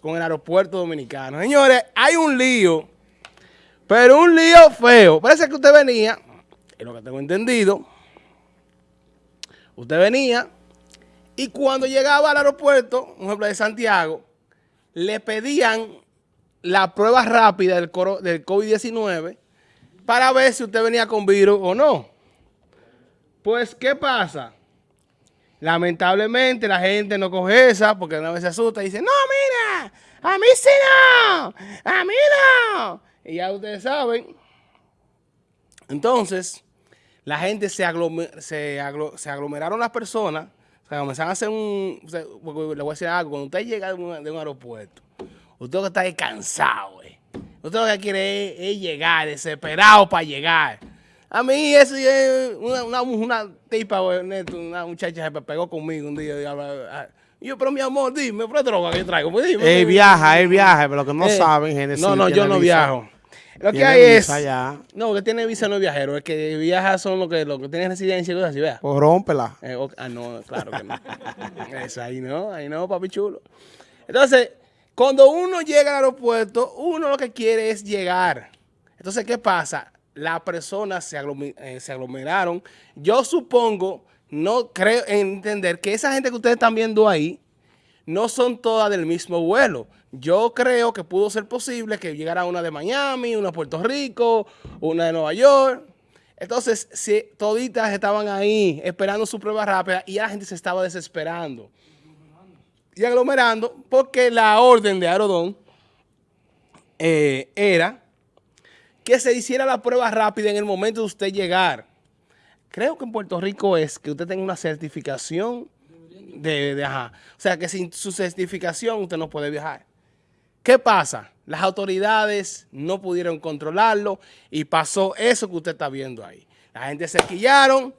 con el aeropuerto dominicano. Señores, hay un lío, pero un lío feo. Parece que usted venía, es lo que tengo entendido, usted venía y cuando llegaba al aeropuerto, un ejemplo de Santiago, le pedían la prueba rápida del, del COVID-19 para ver si usted venía con virus o no. Pues, ¿qué pasa? Lamentablemente la gente no coge esa porque una vez se asusta y dice, no, mira, a mí sí no, a mí no. Y ya ustedes saben. Entonces, la gente se, se, aglomeraron las personas, o sea, a hacer un, le voy a decir algo, cuando usted llega de un, aeropuerto, usted que está cansado, eh. usted lo que quiere es llegar, desesperado para llegar. A mí eso es una, una, una tipa, una muchacha se pegó conmigo un día. Y yo, pero mi amor, dime, ¿qué droga que yo traigo? Pues dime, él viaja, él viaja, pero lo que no eh, saben, gente. No, no, yo no viajo. Lo que hay es. No, que tiene visa no es viajero. Es que viaja son los que, lo que tienen residencia y cosas así, vea. Pues rómpela. Eh, ah, no, claro que no. es ahí no, ahí no, papi chulo. Entonces, cuando uno llega al aeropuerto, uno lo que quiere es llegar. Entonces, ¿qué pasa? las personas eh, se, aglomeraron. Yo supongo, no creo entender que esa gente que ustedes están viendo ahí no son todas del mismo vuelo. Yo creo que pudo ser posible que llegara una de Miami, una de Puerto Rico, una de Nueva York. Entonces, si toditas estaban ahí esperando su prueba rápida y la gente se estaba desesperando y aglomerando porque la orden de Aerodón eh, era que se hiciera la prueba rápida en el momento de usted llegar. Creo que en Puerto Rico es que usted tenga una certificación de, de O sea, que sin su certificación usted no puede viajar. ¿Qué pasa? Las autoridades no pudieron controlarlo y pasó eso que usted está viendo ahí. La gente se quillaron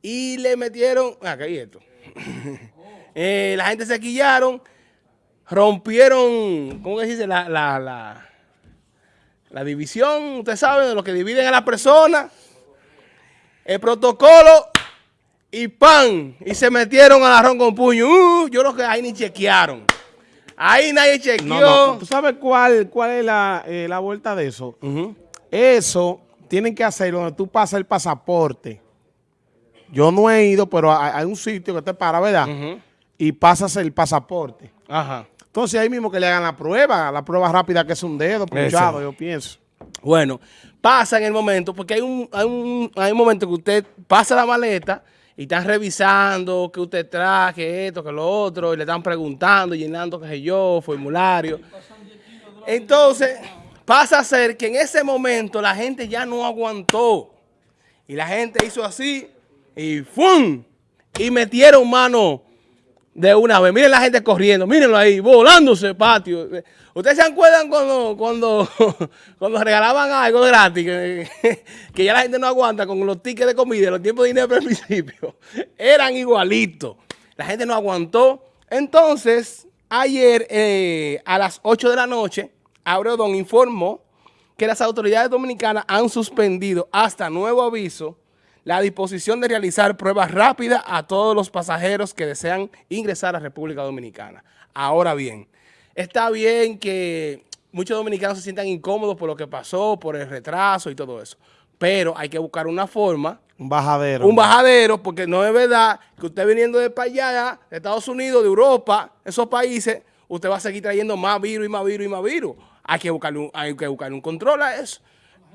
y le metieron... Ah, ¿qué hay esto? Eh, la gente se quillaron, rompieron, ¿cómo se dice? la, la la división, usted sabe, de lo que dividen a las personas. El protocolo y pan. Y se metieron al arroz con puño. Uh, yo creo que ahí ni chequearon. Ahí nadie chequeó. ¿Tú sabes cuál, cuál es la, eh, vuelta de eso? Eso tienen que hacerlo donde tú pasas el pasaporte. Yo no he ido, pero hay, un sitio que te para, ¿verdad? Y pasas el pasaporte. Ajá. Entonces ahí mismo que le hagan la prueba, la prueba rápida que es un dedo punchado, yo pienso. Bueno, pasa en el momento, porque hay un, hay un, hay un momento que usted pasa la maleta y están revisando que usted traje, esto, que lo otro, y le están preguntando, llenando, qué sé yo, formulario. Entonces, pasa a ser que en ese momento la gente ya no aguantó. Y la gente hizo así y ¡fum! Y metieron mano de una vez. Miren la gente corriendo, mírenlo ahí, volándose patio. ¿Ustedes se acuerdan cuando, cuando, cuando regalaban algo gratis? Que, ya la gente no aguanta con los tickets de comida, los tiempos de dinero al principio. Eran igualitos. La gente no aguantó. Entonces, ayer eh, a las 8 de la noche, Abreodón informó que las autoridades dominicanas han suspendido hasta nuevo aviso la disposición de realizar pruebas rápidas a todos los pasajeros que desean ingresar a República Dominicana. Ahora bien, está bien que muchos dominicanos se sientan incómodos por lo que pasó, por el retraso y todo eso, pero hay que buscar una forma. Un bajadero. Un bajadero, porque no es verdad que usted viniendo de para allá, de Estados Unidos, de Europa, esos países, usted va a seguir trayendo más virus y más virus y más virus. Hay que buscarle hay que buscar un control a eso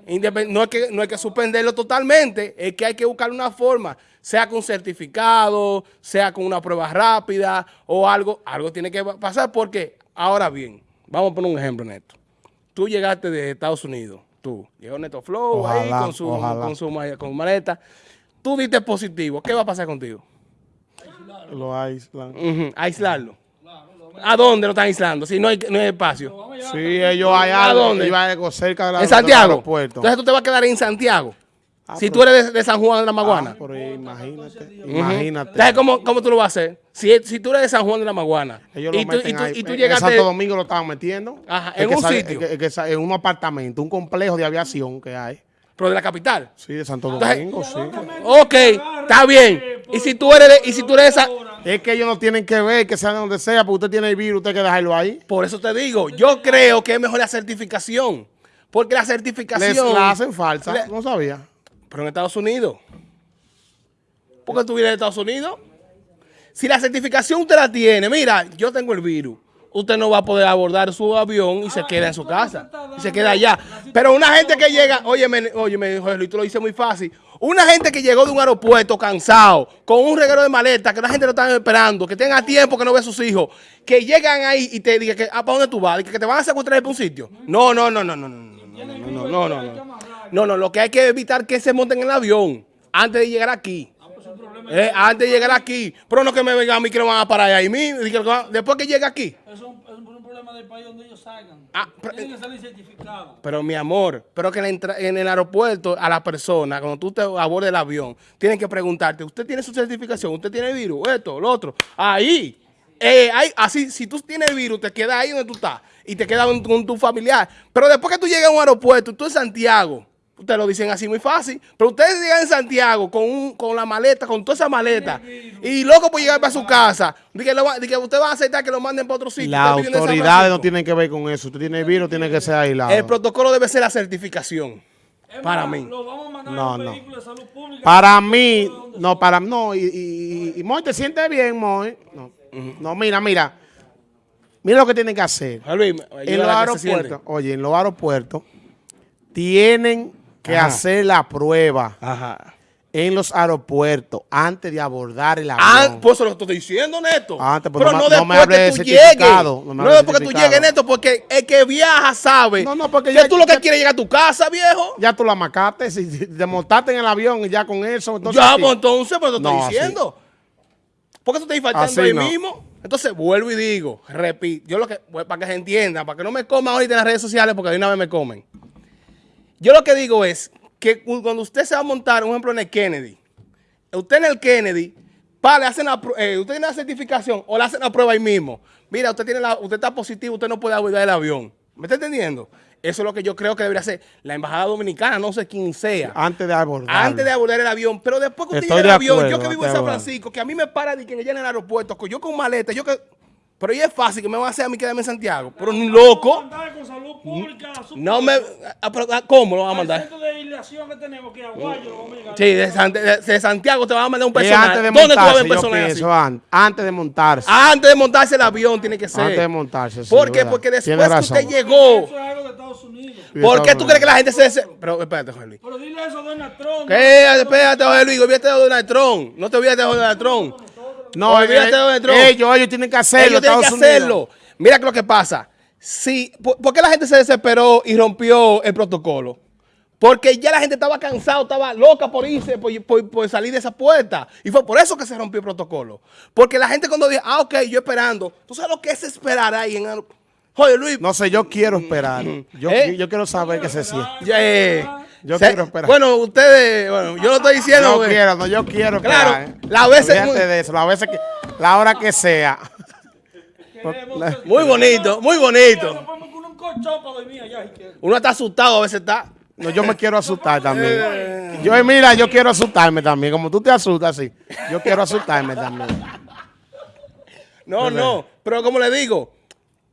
no es, que, no hay que suspenderlo totalmente, es que hay que buscar una forma, sea con certificado, sea con una prueba rápida o algo, algo tiene que pasar porque, ahora bien, vamos a poner un ejemplo, Neto. Tú llegaste de Estados Unidos, tú, llegó Neto Flow ahí con su, con su con maleta, tú diste positivo, ¿qué va a pasar contigo? Lo aislan. Aislarlo. ¿A dónde lo están aislando? Si no hay, no hay espacio. Sí, ellos allá. ¿A dónde? cerca de la, ¿En Santiago? Entonces tú te vas a quedar en Santiago. Ah, si tú eres de, San Juan de la Maguana. Ah, pero imagínate, imagínate. Entonces, ¿cómo, ¿cómo, tú lo vas a hacer? Si, si tú eres de San Juan de la Maguana. Ellos y, tú, y, tú, y tú llegaste... En Santo Domingo lo estaban metiendo. Ajá, en un sitio. en un apartamento, un complejo de aviación que hay. ¿Pero de la capital? Sí, de Santo Domingo, sí. Ok, está bien. Y si tú eres de, y si tú eres de, Es que ellos no tienen que ver que sean donde sea, porque usted tiene el virus, usted hay que dejarlo ahí. Por eso te digo, yo creo que es mejor la certificación. Porque la Les certificación... la hacen falsa, Le- no sabía. Pero en Estados Unidos. ¿Por qué tú vienes de Estados Unidos? Si la certificación usted la tiene, mira, yo tengo el virus. Usted no va a poder abordar su avión y se queda en su casa. Y se queda allá. Pero una gente que llega, oye, oye, me dijo Luis, tú lo dices muy fácil. Una gente que llegó de un aeropuerto cansado, con un reguero de maleta, que la gente lo está esperando, que tenga tiempo que no ve a sus hijos, que llegan ahí y te digan que, ah, ¿para dónde tú vas? Que, te van a secuestrar por un sitio. No, no, no, no, no, no, no, no, no, no, no, no. No, no, lo que hay que evitar que se monten en el avión antes de llegar aquí. Eh, antes de llegar aquí. Pero no que me vengan a mí que lo van a parar ahí Después que llegue aquí. Problema del país donde ellos salgan. Ah, pero- Tienen que salir certificados. Pero mi amor, pero que en, entra- en el aeropuerto a la persona, cuando tú te abordes el avión, tienen que preguntarte, ¿usted tiene su certificación? ¿Usted tiene el virus? Esto, lo otro. Ahí. Eh, ahí, así, si tú tienes el virus, te quedas ahí donde tú estás y te quedas con, con tu familiar. Pero después que tú llegas a un aeropuerto, tú en Santiago, ustedes lo dicen así muy fácil, pero ustedes llegan en Santiago con, un- con la maleta, con toda esa maleta, y loco por llegar para su casa, de que, que usted va a aceptar que lo manden para otro sitio. Las autoridades no tienen que ver con eso. Usted tiene el virus, tiene que ser aislado. El protocolo debe ser la certificación. Es Para mí. Lo vamos a mandar No, a un no. vehículo de salud pública. Para mí, no, para no, y, y, y, y Moy, ¿te sientes bien, Moy? No, no, mira, mira. Mira lo que tienen que hacer. Luis, En los aeropuertos, oye, en los aeropuertos tienen que Ajá. hacer la prueba Ajá. en los aeropuertos antes de abordar el Ah, avión. pues eso lo estoy diciendo, Neto. Antes, pues, Pero no no, después que tú llegues. no No, después que tú llegues, Neto, porque el que viaja sabe No, no, porque que ya- tú lo que ya- quieres es llegar a tu casa, viejo. ya tú la macaste, si si te montaste en el avión y ya con eso. Entonces, ya, pues entonces, pues te estoy así. diciendo. ¿Por qué tú estás faltando Así ahí mismo? Entonces, vuelvo y digo, repito, yo lo que, pues, para que se entienda, para que no me coman ahorita en las redes sociales, porque de una vez me comen. Yo lo que digo es que cu- cuando usted se va a montar, un ejemplo, en el Kennedy, usted en el Kennedy, pa, le hacen la, eh, usted tiene la certificación o le hacen la prueba ahí mismo. Mira, usted tiene la, usted está positivo, usted no puede abordar el avión. ¿Me está entendiendo? Eso es lo que yo creo que debería hacer la embajada dominicana, no sé quién sea. Antes de abordar. Antes de abordar el avión, pero después que usted llega al de avión, acuerdo, yo que vivo en San. Francisco, que a mí me para de que allá en el aeropuerto, yo con maleta, yo que... Pero ya es fácil que me van a hacer a mí quedarme en Santiago. Pero un loco, con salud pública. no me... ah, ah, ¿Cómo lo van a mandar? centro de aislación que tenemos, que Aguayo, lo vamos a llegar. Sí, de, San- de- de Santiago te van a mandar un de ¿Dónde tú vas a montarse, ver yo personal así? antes de montarse. Antes de montarse el avión tiene que ser. Antes de montarse, sí, ¿Por qué? verdad. Porque después que usted llegó... Eso es algo de Estados Unidos. ¿Por qué tú crees que la gente se... Pero espérate, Jorge Luis. Pero dile eso a Donald Trump. ¿Qué? Espérate, Jorge Luis. Olvídate de Donald Trump. No te olvides de Donald Trump. No, Olvídate eh, de Donald Trump. ellos, ellos tienen que hacerlo. Ellos tienen que Unidos. hacerlo. Mira lo que pasa. Si, ¿por, por qué la gente se desesperó y rompió el protocolo? Porque ya la gente estaba cansada, estaba loca por irse, por, por- por salir de esa puerta. Y fue por eso que se rompió el protocolo. Porque la gente cuando dice, ah, ok, yo esperando. ¿Tú sabes lo que es esperar ahí en... Joder, Luis. No sé, yo quiero esperar. Yo, ¿Eh? yo quiero saber qué se siente. ya, eh, Yo se- quiero esperar. Bueno, ustedes, bueno, yo lo estoy diciendo. Yo quiero, no, yo quiero Claro, esperar. ¿eh? las veces- de eso, las veces que, la hora que sea. La- Muy bonito, muy bonito. Uno está asustado, a veces está. No, yo me quiero asustar Eh. también. Yo, mira, yo quiero asustarme también. Como tú te asustas, sí. Yo quiero asustarme también. No, no, pero como le digo,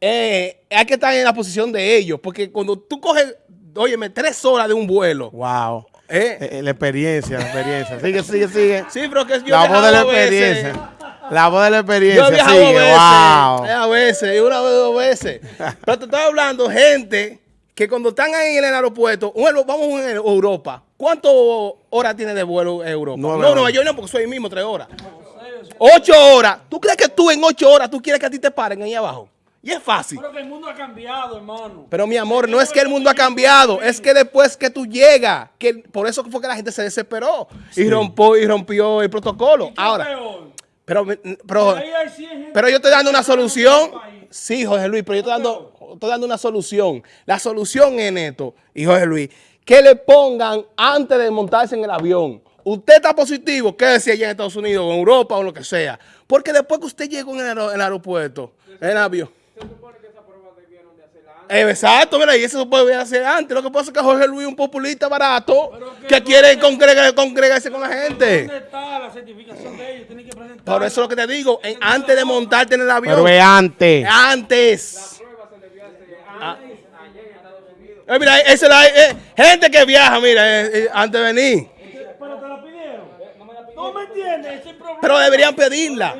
eh, hay que estar en la posición de ellos, porque cuando tú coges, óyeme, tres horas de un vuelo, Wow. ¿eh? Eh, eh, la experiencia, la experiencia. Sigue, sigue, sigue. Sí, pero que yo La voz de la veces. experiencia. La voz de la Yo experiencia. he viajado Sigue. dos veces, Wow. a veces, una vez, dos veces. Pero te estoy hablando, gente, que cuando están ahí en el aeropuerto, vamos a Europa, ¿cuántas horas tiene de vuelo Europa? No, horas. Nueva York no, porque soy ahí mismo, tres horas. Ocho horas. ¿Tú crees que tú en ocho horas, tú quieres que a ti te paren ahí abajo? Y es fácil. Pero que el mundo ha cambiado, hermano. Pero mi amor, no es que el mundo ha cambiado, es que después que tú llegas, que por eso fue que la gente se desesperó y rompió y rompió el protocolo. ¿Qué Ahora, peor? pero, pero, Ahí hay 100 gente pero yo estoy dando una en solución. Sí, Jorge Luis, pero yo estoy dando, estoy dando una solución. La solución es esto, y Jorge Luis, que le pongan antes de montarse en el avión. Usted está positivo, quédese allá en Estados Unidos, o en Europa o lo que sea. Porque después que usted llegó en el, aer- en el aeropuerto, en el avión. Eh, exacto, mira, y eso se puede hacer antes. Lo que pasa es que Jorge Luis es un populista barato que que no- quiere congregar- congregarse con la gente. ¿Dónde está la certificación de ellos? Tienen que presentar. Por eso es lo que te digo, en- antes de montarte en el avión. Pero es antes. Antes. Ah. Eh, mira, esa es la eh, gente que viaja, mira, eh, eh, antes de venir. Pero te la pidieron. No me entiendes, ese problema. Pero deberían pedirla.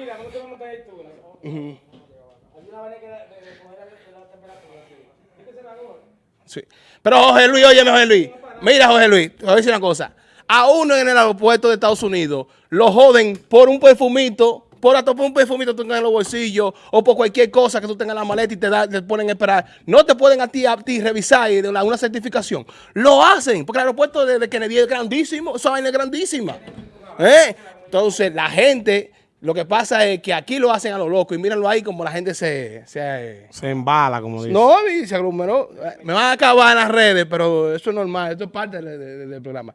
Pero Jorge Luis, óyeme Jorge Luis. Mira Jorge Luis, te voy a decir una cosa. A uno en el aeropuerto de Estados Unidos lo joden por un perfumito, por hasta por un perfumito que tú tengas en los bolsillos o por cualquier cosa que tú tengas en la maleta y te, da- te ponen a esperar. No te pueden a ti, a ti revisar y de una, una certificación. Lo hacen, porque el aeropuerto de, de Kennedy es grandísimo, esa vaina es grandísima. ¿Eh? Entonces, la gente, lo que pasa es que aquí lo hacen a lo loco y mírenlo ahí como la gente se... se Se embala, como dice. no, y se aglomeró. Me van a acabar en las redes, pero eso es normal, esto es parte del, del- del programa.